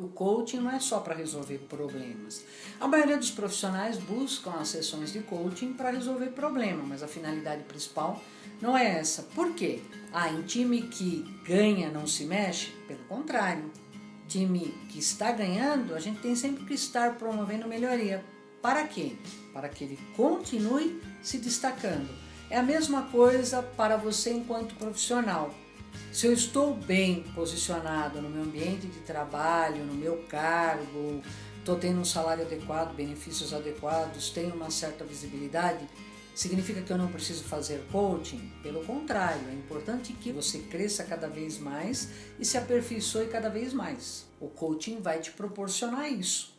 O coaching não é só para resolver problemas. A maioria dos profissionais buscam as sessões de coaching para resolver problemas, mas a finalidade principal não é essa. Por quê? Ah, em time que ganha não se mexe? Pelo contrário. Time que está ganhando, a gente tem sempre que estar promovendo melhoria. Para quê? Para que ele continue se destacando. É a mesma coisa para você enquanto profissional. Se eu estou bem posicionado no meu ambiente de trabalho, no meu cargo, estou tendo um salário adequado, benefícios adequados, tenho uma certa visibilidade, significa que eu não preciso fazer coaching? Pelo contrário, é importante que você cresça cada vez mais e se aperfeiçoe cada vez mais. O coaching vai te proporcionar isso.